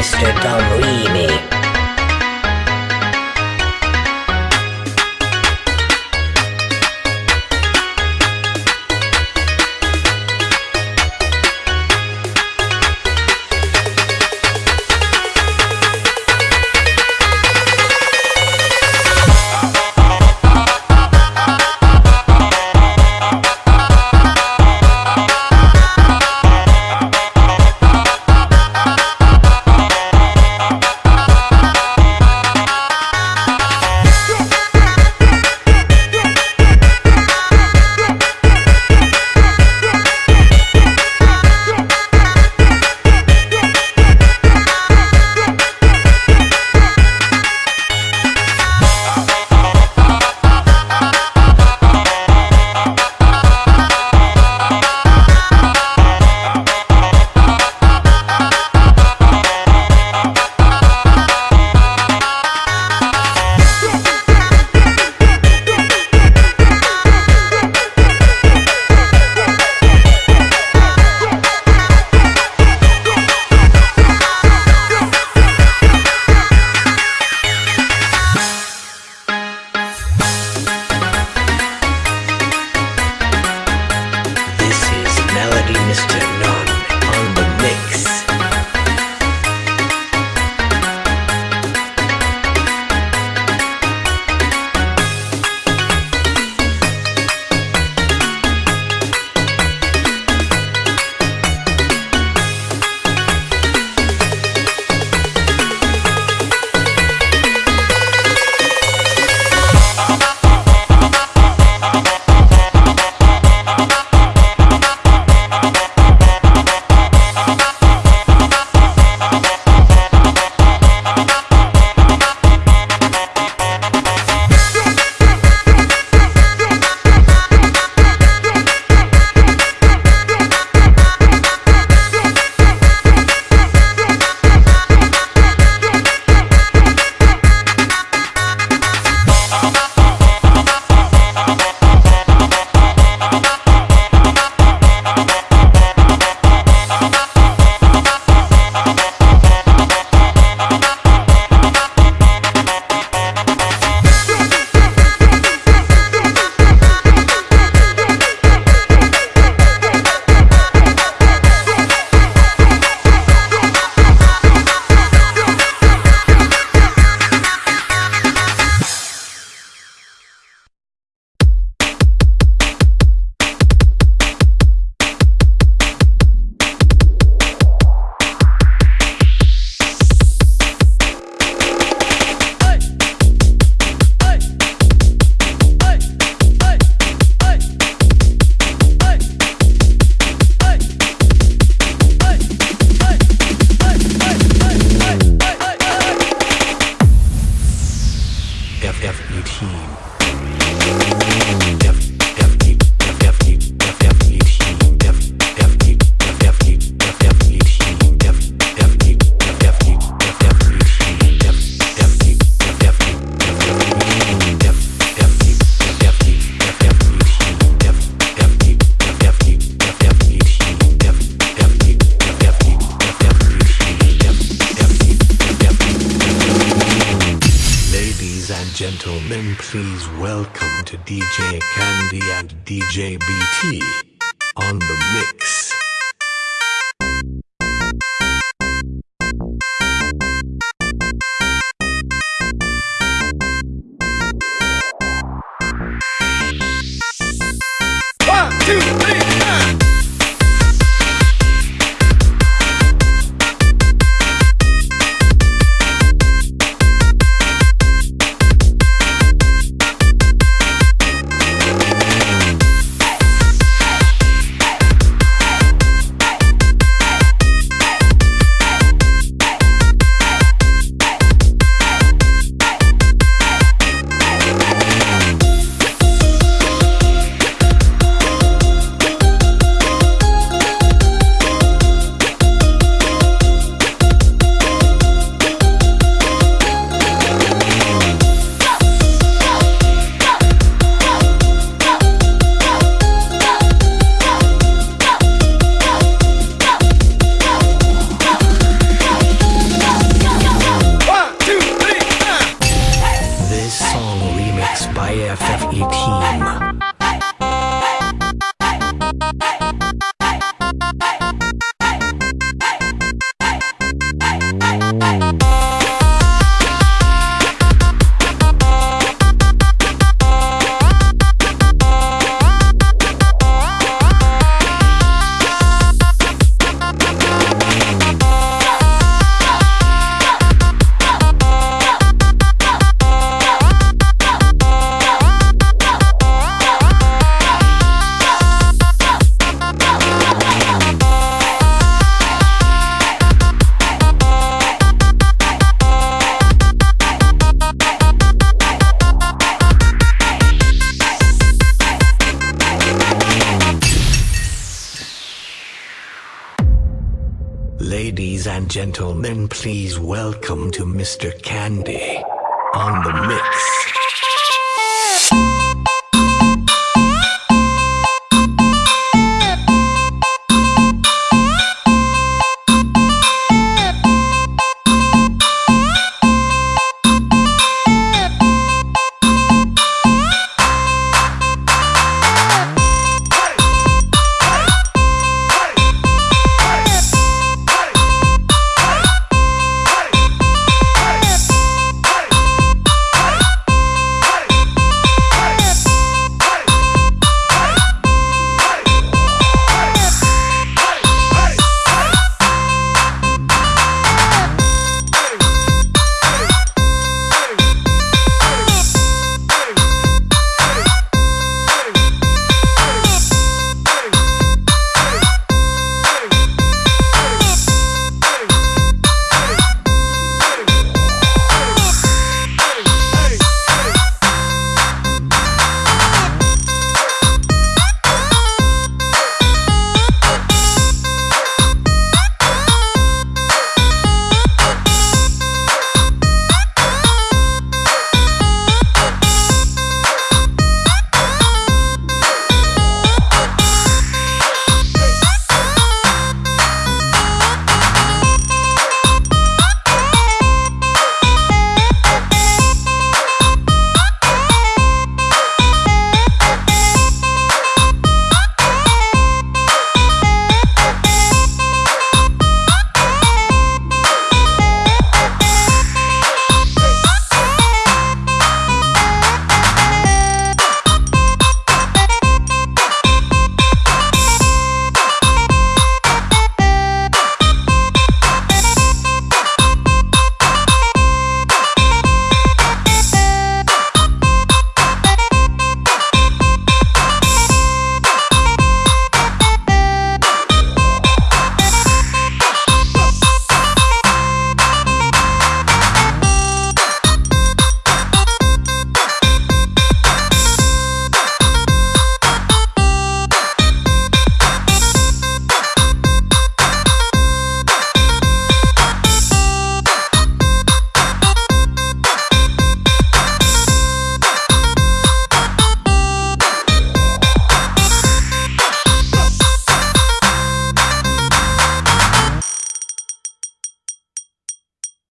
Mr. Dumb Remix. gentlemen, please welcome to DJ Candy and DJ BT on the mix. And gentlemen, please welcome to Mr. Candy on the mix.